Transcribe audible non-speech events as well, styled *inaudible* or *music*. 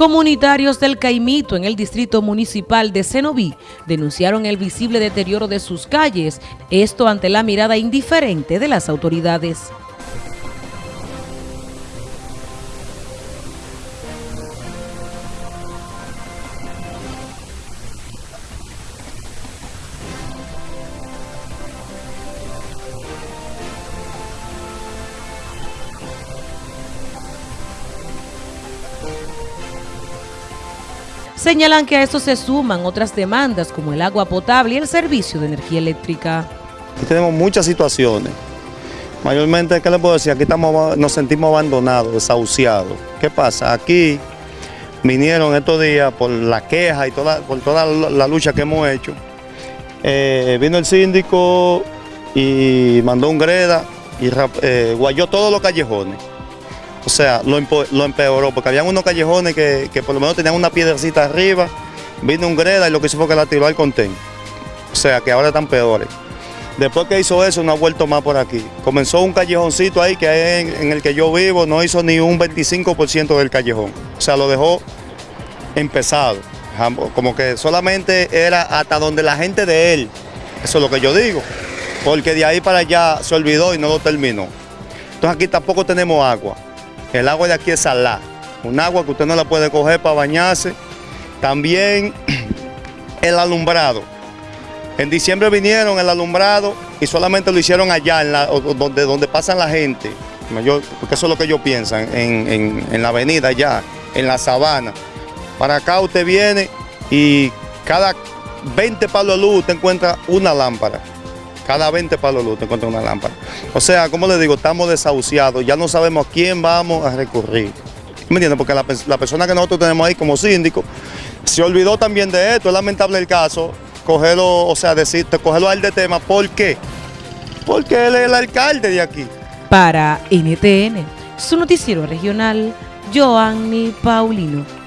Comunitarios del Caimito en el distrito municipal de Cenoví denunciaron el visible deterioro de sus calles, esto ante la mirada indiferente de las autoridades. Señalan que a esto se suman otras demandas como el agua potable y el servicio de energía eléctrica. Tenemos muchas situaciones. Mayormente, ¿qué les puedo decir? Aquí estamos, nos sentimos abandonados, desahuciados. ¿Qué pasa? Aquí vinieron estos días por la queja y toda, por toda la lucha que hemos hecho. Eh, vino el síndico y mandó un greda y eh, guayó todos los callejones. O sea, lo, empeoró, porque habían unos callejones que, por lo menos tenían una piedrecita arriba, vino un greda y lo que hizo fue que la tiró al contén. O sea, que ahora están peores. Después que hizo eso, no ha vuelto más por aquí. Comenzó un callejoncito ahí que en, el que yo vivo, no hizo ni un 25% del callejón. O sea, lo dejó empezado. Como que solamente era hasta donde la gente de él. Eso es lo que yo digo. Porque de ahí para allá se olvidó y no lo terminó. Entonces aquí tampoco tenemos agua. El agua de aquí es salada, un agua que usted no la puede coger para bañarse. También *clears throat* el alumbrado. En diciembre vinieron el alumbrado y solamente lo hicieron allá, en donde, donde pasan la gente. porque eso es lo que ellos piensan, en, en la avenida allá, en la sabana. Para acá usted viene y cada 20 palos de luz usted encuentra una lámpara. Cada 20 palos luz te encuentra una lámpara. O sea, como le digo, estamos desahuciados, ya no sabemos a quién vamos a recurrir. ¿Me entiendes? Porque la, persona que nosotros tenemos ahí como síndico se olvidó también de esto, es lamentable el caso, cogerlo, o sea, decirte, cogerlo a él de tema, ¿por qué? Porque él es el alcalde de aquí. Para NTN, su noticiero regional, Joanny Paulino.